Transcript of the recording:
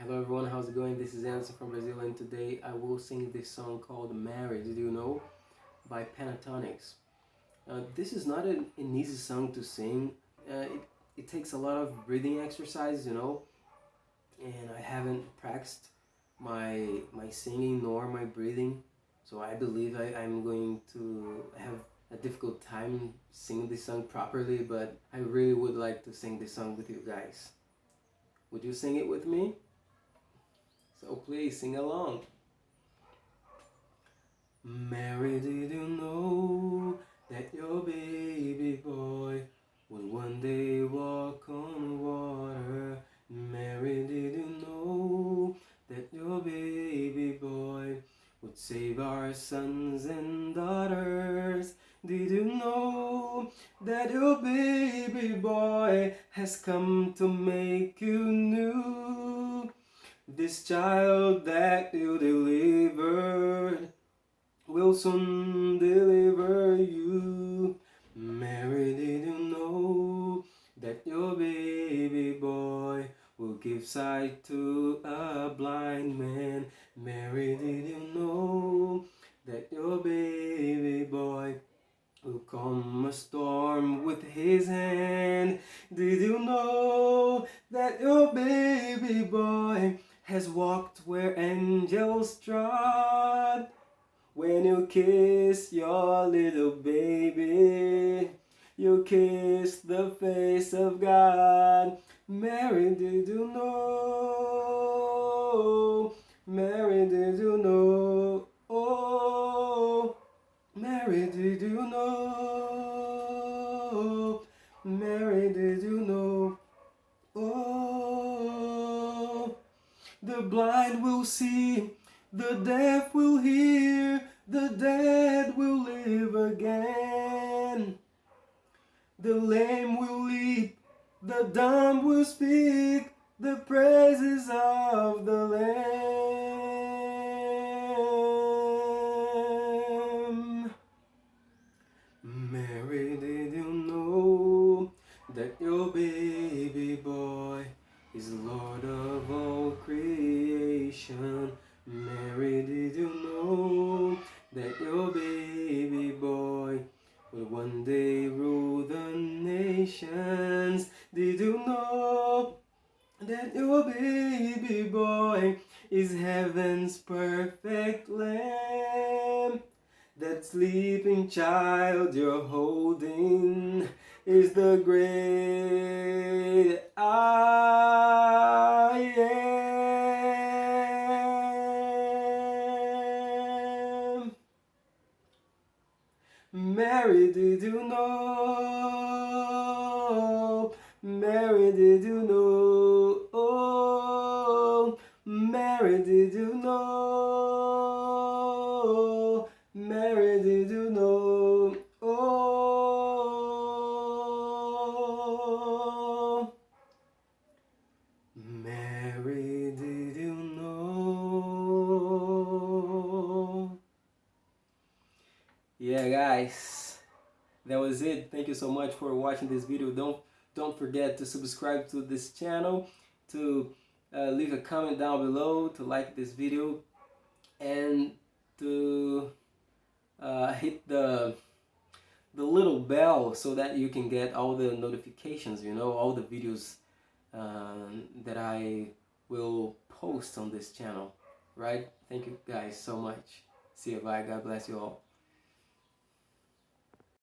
Hello everyone, how's it going? This is Anderson from Brazil and today I will sing this song called Mary, did you know? By Pentatonix. Uh, this is not an, an, easy song to sing. Uh, it, it takes a lot of breathing exercise, you know, and I haven't practiced my, my singing nor my breathing, so I believe I, I'm going to have a difficult time singing this song properly, but I really would like to sing this song with you guys. Would you sing it with me? Please sing along. Mary, did you know that your baby boy would one day walk on water? Mary, did you know that your baby boy would save our sons and daughters? Did you know that your baby boy has come to make you new? This child that you delivered will soon deliver you. Mary, did you know that your baby boy will give sight to a blind man? Mary, did you know that your baby boy will calm a storm with his hand? Did you know that your baby boy has walked where angels trod. When you kiss your little baby, you kiss the face of God. Mary, did you know? Mary, did you know? Oh, Mary, did you know? Mary, did you know? Oh. The blind will see, the deaf will hear, the dead will live again. The lame will leap, the dumb will speak, the praises of the Lamb. Mary, did you know that your baby boy is Lord of all that your baby boy is heaven's perfect lamb? That sleeping child you're holding is the great I am. Mary, did you know? Mary, did you know? Guys, that was it. Thank you so much for watching this video. Don't don't forget to subscribe to this channel, to uh, leave a comment down below, to like this video, and to uh, hit the the little bell so that you can get all the notifications, you know, all the videos um, that I will post on this channel, right? Thank you guys so much. See you, bye. God bless you all.